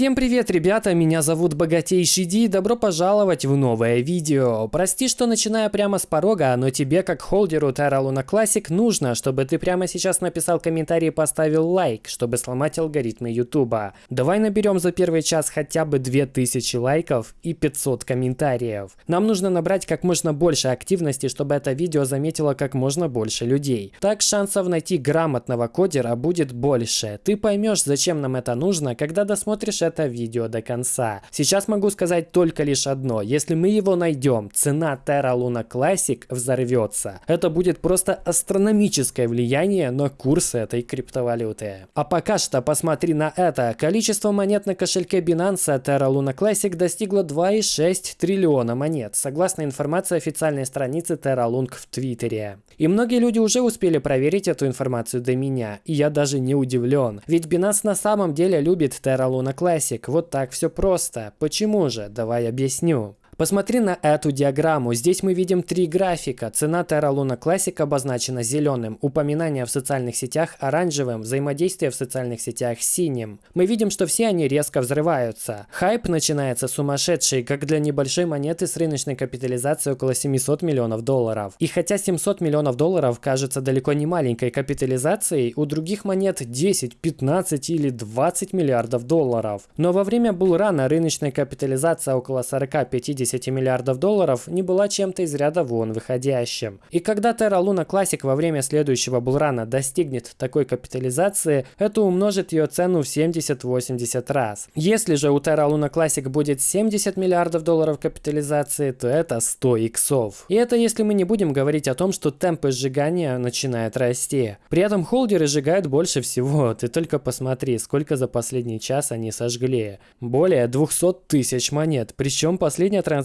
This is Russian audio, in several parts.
Всем привет, ребята, меня зовут Богатейший Ди, добро пожаловать в новое видео. Прости, что начинаю прямо с порога, но тебе, как холдеру Terra Luna Classic, нужно, чтобы ты прямо сейчас написал комментарий и поставил лайк, чтобы сломать алгоритмы Ютуба. Давай наберем за первый час хотя бы 2000 лайков и 500 комментариев. Нам нужно набрать как можно больше активности, чтобы это видео заметило как можно больше людей. Так шансов найти грамотного кодера будет больше. Ты поймешь, зачем нам это нужно, когда досмотришь это видео до конца. Сейчас могу сказать только лишь одно. Если мы его найдем, цена Terra Luna Classic взорвется. Это будет просто астрономическое влияние на курс этой криптовалюты. А пока что посмотри на это. Количество монет на кошельке Binance Terra Luna Classic достигло 2,6 триллиона монет, согласно информации официальной страницы Terra Lung в Твиттере. И многие люди уже успели проверить эту информацию до меня, и я даже не удивлен. Ведь Binance на самом деле любит Terra Luna Classic Classic. Вот так все просто. Почему же? Давай объясню. Посмотри на эту диаграмму. Здесь мы видим три графика. Цена Terra Luna Classic обозначена зеленым, упоминания в социальных сетях оранжевым, взаимодействие в социальных сетях синим. Мы видим, что все они резко взрываются. Хайп начинается сумасшедший, как для небольшой монеты с рыночной капитализацией около 700 миллионов долларов. И хотя 700 миллионов долларов кажется далеко не маленькой капитализацией, у других монет 10, 15 или 20 миллиардов долларов. Но во время булрана рыночная капитализация около 40-50 10 миллиардов долларов не была чем-то из ряда вон выходящим. И когда Terra Luna Classic во время следующего булрана достигнет такой капитализации, это умножит ее цену в 70-80 раз. Если же у Terra Luna Classic будет 70 миллиардов долларов капитализации, то это 100 иксов. И это если мы не будем говорить о том, что темпы сжигания начинают расти. При этом холдеры сжигают больше всего. Ты только посмотри, сколько за последний час они сожгли. Более 200 тысяч монет. Причем последняя транзакция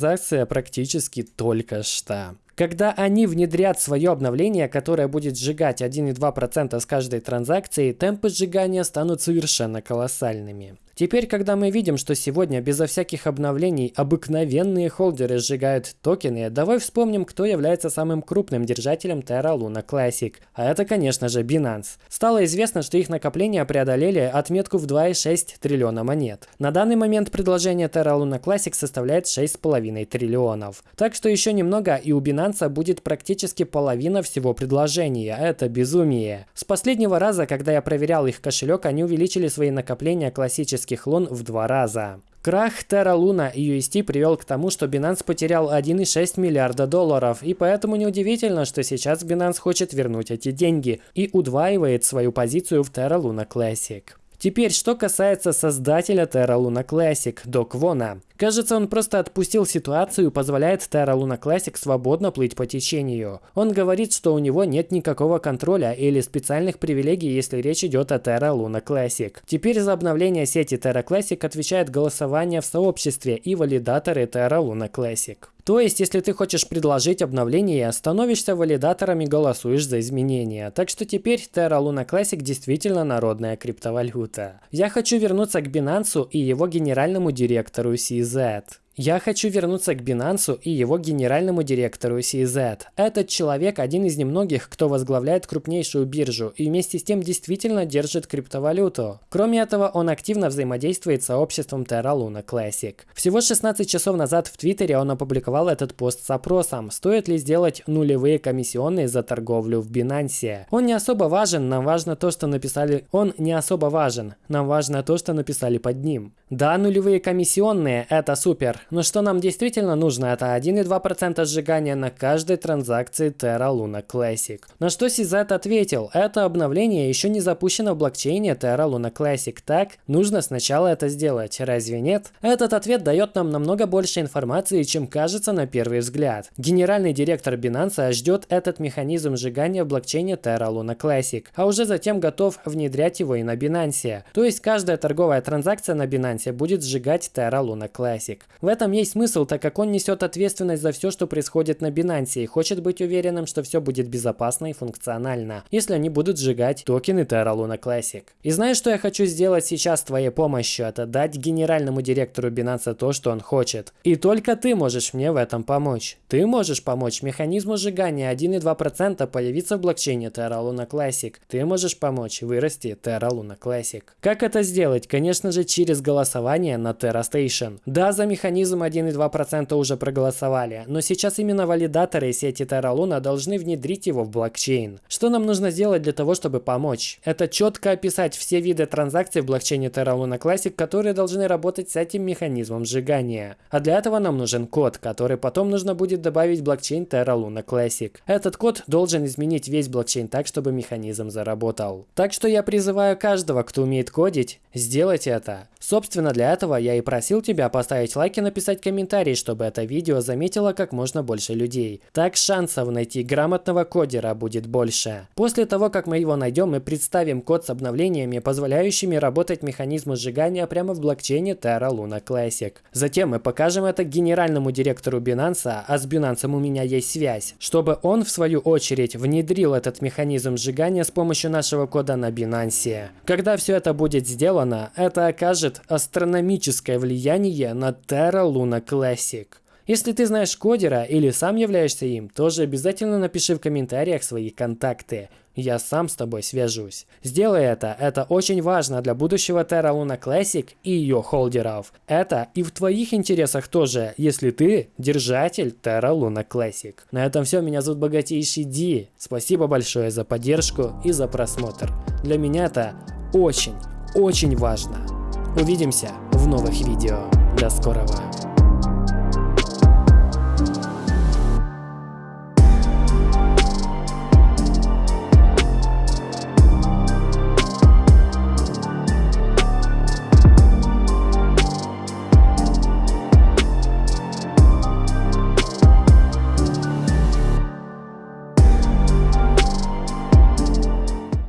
практически только что. Когда они внедрят свое обновление, которое будет сжигать 1,2% с каждой транзакции, темпы сжигания станут совершенно колоссальными. Теперь, когда мы видим, что сегодня безо всяких обновлений обыкновенные холдеры сжигают токены, давай вспомним, кто является самым крупным держателем Terra Luna Classic. А это, конечно же, Binance. Стало известно, что их накопления преодолели отметку в 2,6 триллиона монет. На данный момент предложение Terra Luna Classic составляет 6,5 триллионов. Так что еще немного и у Binance будет практически половина всего предложения. Это безумие. С последнего раза, когда я проверял их кошелек, они увеличили свои накопления классически китайских лун в два раза. Крах Terra Luna UST привел к тому, что Binance потерял 1,6 миллиарда долларов, и поэтому неудивительно, что сейчас Binance хочет вернуть эти деньги и удваивает свою позицию в Terra Luna Classic. Теперь, что касается создателя Terra Luna Classic, Док Вона. Кажется, он просто отпустил ситуацию и позволяет Terra Luna Classic свободно плыть по течению. Он говорит, что у него нет никакого контроля или специальных привилегий, если речь идет о Terra Luna Classic. Теперь за обновление сети Terra Classic отвечает голосование в сообществе и валидаторы Terra Luna Classic. То есть, если ты хочешь предложить обновление, становишься валидатором и голосуешь за изменения. Так что теперь Terra Luna Classic действительно народная криптовалюта. Я хочу вернуться к Binance и его генеральному директору that. Я хочу вернуться к Binance и его генеральному директору CZ. Этот человек один из немногих, кто возглавляет крупнейшую биржу и вместе с тем действительно держит криптовалюту. Кроме этого, он активно взаимодействует с сообществом Terra Luna Classic. Всего 16 часов назад в Твиттере он опубликовал этот пост с опросом, стоит ли сделать нулевые комиссионные за торговлю в Binance. Он не особо важен, нам важно то, что написали... Он не особо важен, нам важно то, что написали под ним. Да, нулевые комиссионные – это супер, но что нам действительно нужно, это 1,2% сжигания на каждой транзакции Terra Luna Classic. На что CZ ответил, это обновление еще не запущено в блокчейне Terra Luna Classic, так? Нужно сначала это сделать, разве нет? Этот ответ дает нам намного больше информации, чем кажется на первый взгляд. Генеральный директор Binance ждет этот механизм сжигания в блокчейне Terra Luna Classic, а уже затем готов внедрять его и на Binance. То есть каждая торговая транзакция на Binance будет сжигать Terra Luna Classic. В этом есть смысл, так как он несет ответственность за все, что происходит на Binance и хочет быть уверенным, что все будет безопасно и функционально, если они будут сжигать токены Terra Luna Classic. И знаешь, что я хочу сделать сейчас с твоей помощью? Это дать генеральному директору Binance то, что он хочет. И только ты можешь мне в этом помочь. Ты можешь помочь механизму сжигания 1,2% появиться в блокчейне Terra Luna Classic. Ты можешь помочь вырасти Terra Luna Classic. Как это сделать? Конечно же через голосование на Terra Station. Да, за механизм 1,2% уже проголосовали, но сейчас именно валидаторы сети Terra Luna должны внедрить его в блокчейн. Что нам нужно сделать для того, чтобы помочь? Это четко описать все виды транзакций в блокчейне Terra Luna Classic, которые должны работать с этим механизмом сжигания. А для этого нам нужен код, который потом нужно будет добавить в блокчейн Terra Luna Classic. Этот код должен изменить весь блокчейн так, чтобы механизм заработал. Так что я призываю каждого, кто умеет кодить, сделать это. Собственно, для этого я и просил тебя поставить лайк и написать комментарий, чтобы это видео заметило как можно больше людей. Так шансов найти грамотного кодера будет больше. После того, как мы его найдем, мы представим код с обновлениями, позволяющими работать механизму сжигания прямо в блокчейне Terra Luna Classic. Затем мы покажем это генеральному директору Binance, а с Binance у меня есть связь, чтобы он в свою очередь внедрил этот механизм сжигания с помощью нашего кода на Binance. Когда все это будет сделано, это окажет астрономическое влияние на Terra Luna Classic. Если ты знаешь кодера или сам являешься им, тоже обязательно напиши в комментариях свои контакты. Я сам с тобой свяжусь. Сделай это, это очень важно для будущего Terra Luna Classic и ее холдеров. Это и в твоих интересах тоже, если ты держатель Terra Luna Classic. На этом все, меня зовут Богатейший Ди. Спасибо большое за поддержку и за просмотр. Для меня это очень, очень важно. Увидимся в новых видео. До скорого.